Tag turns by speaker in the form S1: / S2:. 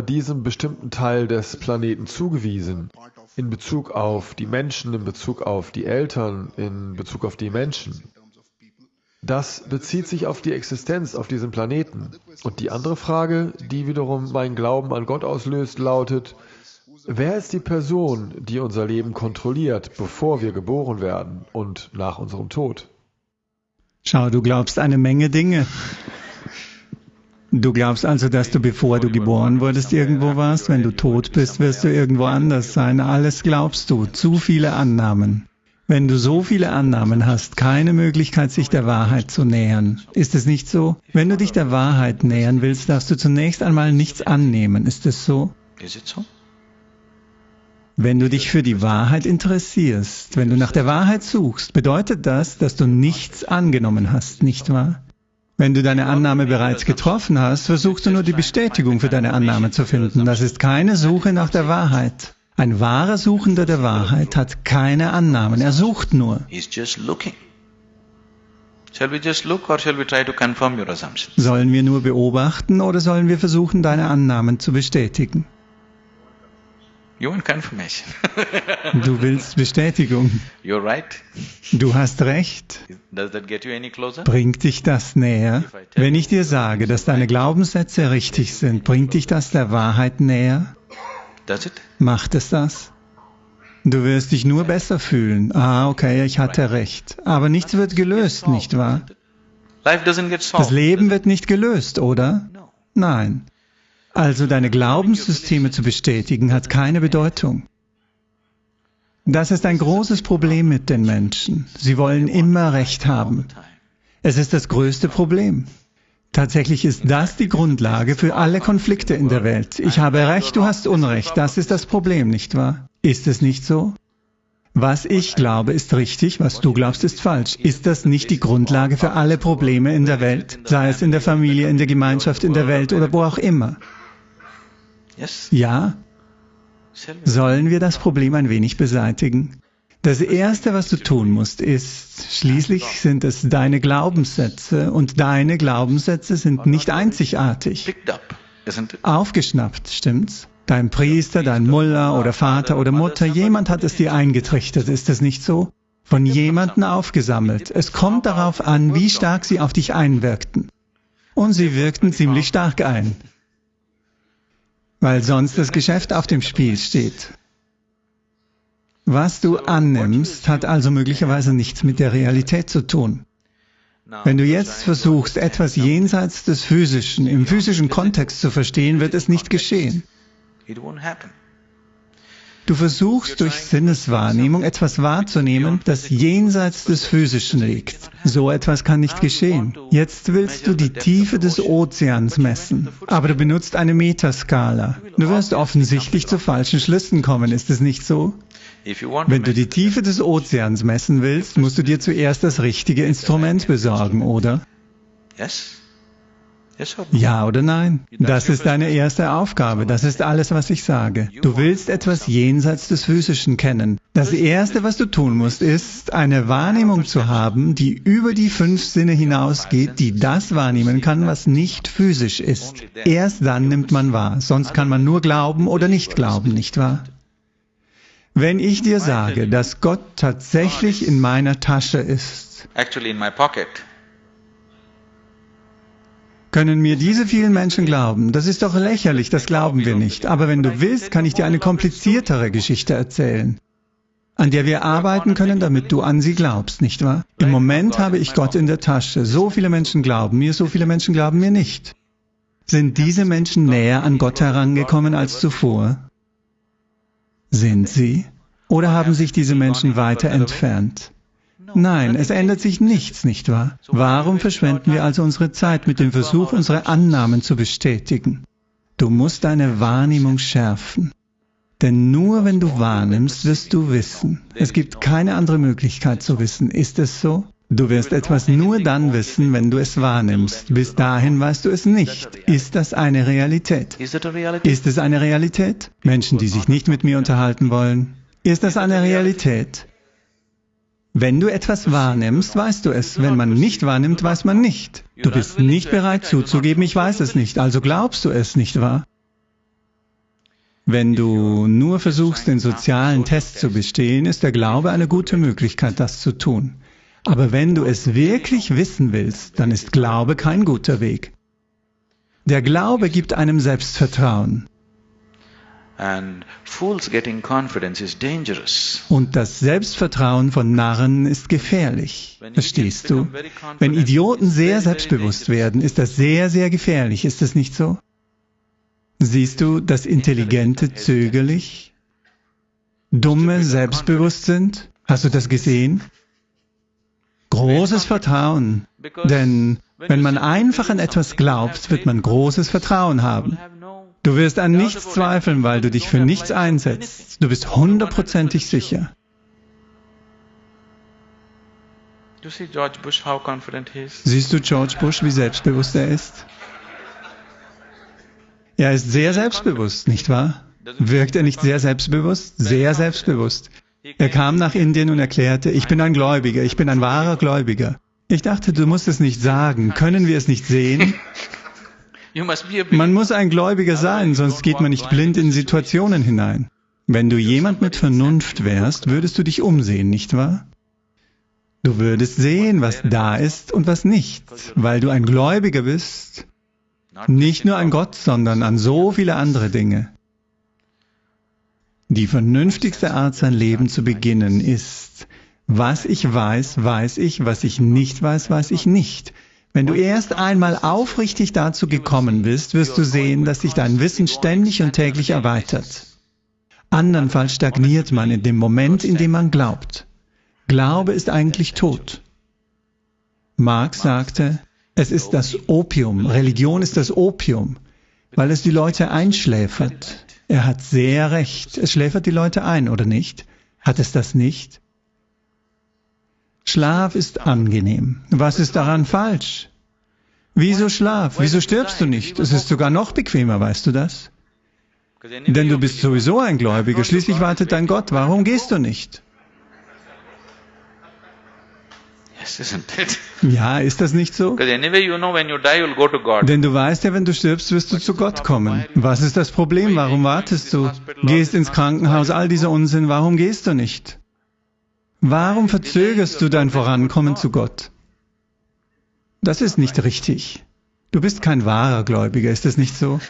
S1: diesem bestimmten Teil des Planeten zugewiesen, in Bezug auf die Menschen, in Bezug auf die Eltern, in Bezug auf die Menschen. Das bezieht sich auf die Existenz auf diesem Planeten. Und die andere Frage, die wiederum meinen Glauben an Gott auslöst, lautet, wer ist die Person, die unser Leben kontrolliert, bevor wir geboren werden und nach unserem Tod?
S2: Schau, du glaubst eine Menge Dinge. Du glaubst also, dass du bevor du geboren wurdest irgendwo warst, wenn du tot bist, wirst du irgendwo anders sein. Alles glaubst du, zu viele Annahmen. Wenn du so viele Annahmen hast, keine Möglichkeit, sich der Wahrheit zu nähern. Ist es nicht so? Wenn du dich der Wahrheit nähern willst, darfst du zunächst einmal nichts annehmen. Ist es so? Wenn du dich für die Wahrheit interessierst, wenn du nach der Wahrheit suchst, bedeutet das, dass du nichts angenommen hast, nicht wahr? Wenn du deine Annahme bereits getroffen hast, versuchst du nur die Bestätigung für deine Annahme zu finden. Das ist keine Suche nach der Wahrheit. Ein wahrer Suchender der Wahrheit hat keine Annahmen, er sucht nur. Sollen wir nur beobachten oder sollen wir versuchen, deine Annahmen zu bestätigen?
S3: You want confirmation.
S2: du willst Bestätigung.
S3: You're right.
S2: Du hast recht.
S3: Does that get you any closer?
S2: Bringt dich das näher? Wenn ich dir sage, dass deine Glaubenssätze richtig sind, bringt dich das der Wahrheit näher?
S3: Does it?
S2: Macht es das? Du wirst dich nur besser fühlen. Ah, okay, ich hatte recht. Aber nichts wird gelöst, nicht wahr? Das Leben wird nicht gelöst, oder? Nein. Also deine Glaubenssysteme zu bestätigen, hat keine Bedeutung. Das ist ein großes Problem mit den Menschen. Sie wollen immer Recht haben. Es ist das größte Problem. Tatsächlich ist das die Grundlage für alle Konflikte in der Welt. Ich habe Recht, du hast Unrecht. Das ist das Problem, nicht wahr? Ist es nicht so? Was ich glaube, ist richtig, was du glaubst, ist falsch. Ist das nicht die Grundlage für alle Probleme in der Welt, sei es in der Familie, in der Gemeinschaft, in der Welt oder wo auch immer? Ja? Sollen wir das Problem ein wenig beseitigen? Das Erste, was du tun musst, ist, schließlich sind es deine Glaubenssätze und deine Glaubenssätze sind nicht einzigartig. Aufgeschnappt, stimmt's? Dein Priester, dein Mullah oder Vater oder Mutter, jemand hat es dir eingetrichtert, ist es nicht so? Von jemandem aufgesammelt. Es kommt darauf an, wie stark sie auf dich einwirkten. Und sie wirkten ziemlich stark ein weil sonst das Geschäft auf dem Spiel steht. Was du annimmst, hat also möglicherweise nichts mit der Realität zu tun. Wenn du jetzt versuchst, etwas jenseits des Physischen, im physischen Kontext zu verstehen, wird es nicht geschehen. Du versuchst durch Sinneswahrnehmung etwas wahrzunehmen, das jenseits des Physischen liegt. So etwas kann nicht geschehen. Jetzt willst du die Tiefe des Ozeans messen, aber du benutzt eine Metaskala. Du wirst offensichtlich zu falschen Schlüssen kommen, ist es nicht so? Wenn du die Tiefe des Ozeans messen willst, musst du dir zuerst das richtige Instrument besorgen, oder?
S3: Yes.
S2: Ja oder nein? Das ist deine erste Aufgabe. Das ist alles, was ich sage. Du willst etwas jenseits des Physischen kennen. Das Erste, was du tun musst, ist, eine Wahrnehmung zu haben, die über die fünf Sinne hinausgeht, die das wahrnehmen kann, was nicht physisch ist. Erst dann nimmt man wahr. Sonst kann man nur glauben oder nicht glauben, nicht wahr? Wenn ich dir sage, dass Gott tatsächlich in meiner Tasche ist, können mir diese vielen Menschen glauben? Das ist doch lächerlich, das glauben wir nicht. Aber wenn du willst, kann ich dir eine kompliziertere Geschichte erzählen, an der wir arbeiten können, damit du an sie glaubst, nicht wahr? Im Moment habe ich Gott in der Tasche. So viele Menschen glauben mir, so viele Menschen glauben mir nicht. Sind diese Menschen näher an Gott herangekommen als zuvor? Sind sie? Oder haben sich diese Menschen weiter entfernt? Nein, es ändert sich nichts, nicht wahr? Warum verschwenden wir also unsere Zeit mit dem Versuch, unsere Annahmen zu bestätigen? Du musst deine Wahrnehmung schärfen. Denn nur wenn du wahrnimmst, wirst du wissen. Es gibt keine andere Möglichkeit zu wissen. Ist es so? Du wirst etwas nur dann wissen, wenn du es wahrnimmst. Bis dahin weißt du es nicht. Ist das eine Realität? Ist es eine Realität? Menschen, die sich nicht mit mir unterhalten wollen. Ist das eine Realität? Wenn du etwas wahrnimmst, weißt du es. Wenn man nicht wahrnimmt, weiß man nicht. Du bist nicht bereit zuzugeben, ich weiß es nicht, also glaubst du es, nicht wahr? Wenn du nur versuchst, den sozialen Test zu bestehen, ist der Glaube eine gute Möglichkeit, das zu tun. Aber wenn du es wirklich wissen willst, dann ist Glaube kein guter Weg. Der Glaube gibt einem Selbstvertrauen. Und das Selbstvertrauen von Narren ist gefährlich. Verstehst du? Wenn Idioten sehr selbstbewusst werden, ist das sehr, sehr gefährlich. Ist das nicht so? Siehst du, dass Intelligente zögerlich, Dumme selbstbewusst sind? Hast du das gesehen? Großes Vertrauen. Denn wenn man einfach an etwas glaubt, wird man großes Vertrauen haben. Du wirst an nichts zweifeln, weil du dich für nichts einsetzt. Du bist hundertprozentig sicher. Siehst du George Bush, wie selbstbewusst er ist? Er ist sehr selbstbewusst, nicht wahr? Wirkt er nicht sehr selbstbewusst? Sehr selbstbewusst. Er kam nach Indien und erklärte, ich bin ein Gläubiger, ich bin ein wahrer Gläubiger. Ich dachte, du musst es nicht sagen. Können wir es nicht sehen? Man muss ein Gläubiger sein, sonst geht man nicht blind in Situationen hinein. Wenn du jemand mit Vernunft wärst, würdest du dich umsehen, nicht wahr? Du würdest sehen, was da ist und was nicht, weil du ein Gläubiger bist, nicht nur an Gott, sondern an so viele andere Dinge. Die vernünftigste Art, sein Leben zu beginnen, ist, was ich weiß, weiß ich, was ich nicht weiß, weiß ich nicht. Wenn du erst einmal aufrichtig dazu gekommen bist, wirst du sehen, dass sich dein Wissen ständig und täglich erweitert. Andernfalls stagniert man in dem Moment, in dem man glaubt. Glaube ist eigentlich tot. Marx sagte, es ist das Opium, Religion ist das Opium, weil es die Leute einschläfert. Er hat sehr recht, es schläfert die Leute ein, oder nicht? Hat es das nicht? Schlaf ist angenehm. Was ist daran falsch? Wieso Schlaf? Wieso stirbst du nicht? Es ist sogar noch bequemer, weißt du das? Denn du bist sowieso ein Gläubiger, schließlich wartet dein Gott. Warum gehst du nicht? Ja, ist das nicht so? Denn du weißt ja, wenn du stirbst, wirst du zu Gott kommen. Was ist das Problem? Warum wartest du? Gehst ins Krankenhaus, all dieser Unsinn, warum gehst du nicht? Warum verzögerst du dein Vorankommen zu Gott? Das ist nicht richtig. Du bist kein wahrer Gläubiger, ist das nicht so?